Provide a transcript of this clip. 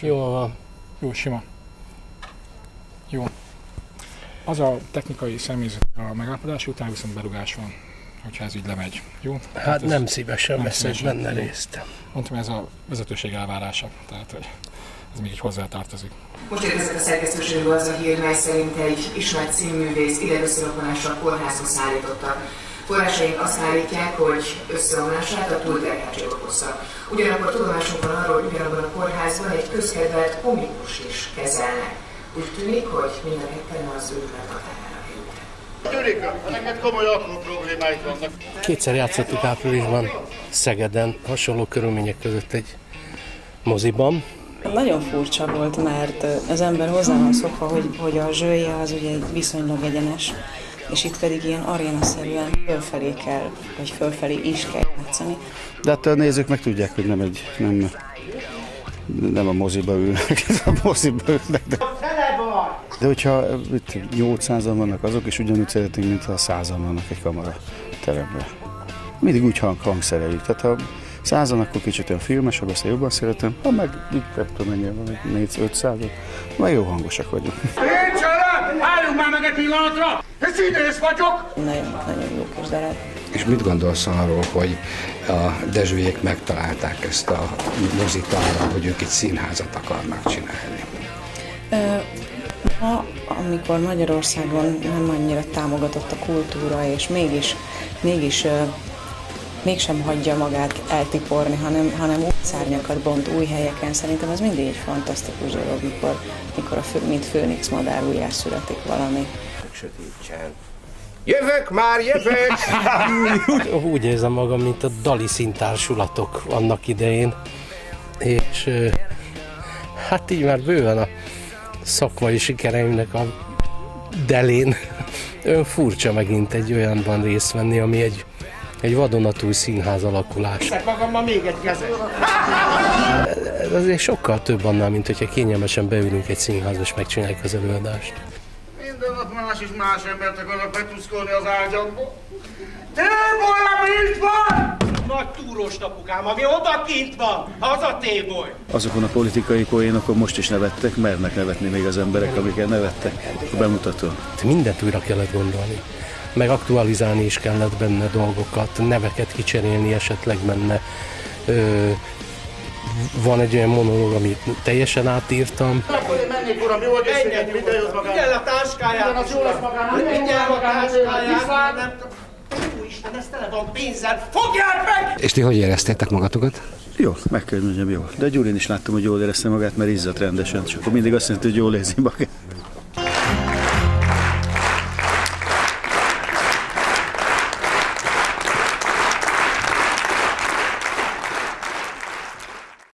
Jó van. Jó, sima. Jó. Az a technikai személyzet a megállapodás után viszont berugás van, hogyha ez így lemegy. Jó? Hát nem szívesen nem veszek szívesen. benne részt. Mondtam, ez a vezetőség elvárása, tehát hogy ez még így hozzátartozik. Most érkezett a szerkesztőségből az a hír, mely szerint egy ismert színművész ide összerokonásra kórházba szállítottak. Forrásaink azt állítják, hogy összeomlását a túlterheltség okozta. Ugyanakkor tudomásunk van arról, hogy ugyanabban a kórházban egy közkedvelt komikus is kezelnek. Úgy tűnik, hogy mind a ketten az őrület határára. Gyurika, neked komoly apró problémáid vannak. Kétszer játszottuk áprilisban Szegeden, hasonló körülmények között egy moziban. Nagyon furcsa volt, mert az ember hozzá van szokva, hogy, hogy a zsője az ugye egy viszonylag egyenes, és itt pedig ilyen arénaszerűen fölfelé kell, vagy fölfelé is kell játszani. De hát a nézők meg tudják, hogy nem egy, nem, nem a moziba ülnek, a moziba ülnek. De, de hogyha itt 800-an vannak azok, és ugyanúgy szeretnénk, mintha 100-an vannak egy kamara teremben. Mindig úgy hang, hangszereljük. Tehát ha százan, akkor kicsit olyan filmesebb, azt én jobban szeretem. Ha meg itt nem tudom mennyire van, 400 meg jó hangosak vagyunk. Én csalám! Álljunk már meg egy pillanatra! Ez színész vagyok! Nagyon, nagyon jó kis darab. És mit gondolsz arról, hogy a Dezsőjék megtalálták ezt a mozit arra, hogy ők egy színházat akarnak csinálni? Ma, amikor Magyarországon nem annyira támogatott a kultúra, és mégis, mégis ö, mégsem hagyja magát eltiporni, hanem, hanem új szárnyakat bont új helyeken, szerintem ez mindig egy fantasztikus dolog, mikor, mikor a fő, mint főnix madár újjá születik valami. Jövök már, jövök! Úgy érzem magam, mint a Dali színtársulatok annak idején. És hát így már bőven a szakmai sikereimnek a delén. Ön furcsa megint egy olyanban részt venni, ami egy, egy vadonatúj színház alakulás. Teszek magammal még egy kezet. Ez azért sokkal több annál, mint hogyha kényelmesen beülünk egy színházba és megcsináljuk az előadást. Minden nap más és más embert akarnak betuszkolni az ágyamba. Téboly, ami itt van! Nagy túrós napukám, ami odakint van, az a téboly. Azokon a politikai poénokon most is nevettek, mernek nevetni még az emberek, amiket nevettek a bemutatón. Mindent újra kellett gondolni. Meg aktualizálni is kellett benne dolgokat, neveket kicserélni esetleg benne. Ö, van egy olyan monológ, amit teljesen átírtam. Mennék, uram, jó egészséget, minden jót magának. a táskáját! Minden az jó lesz magának. Vigyel a táskáját! Nem. Úristen, ez tele van pénzzel! Fogjál meg! És ti hogy éreztétek magatokat? Jó, meg kell mondjam, jó. De Gyurin is láttam, hogy jól érezte magát, mert izzadt rendesen, és akkor mindig azt jelenti, hogy jól érzi magát.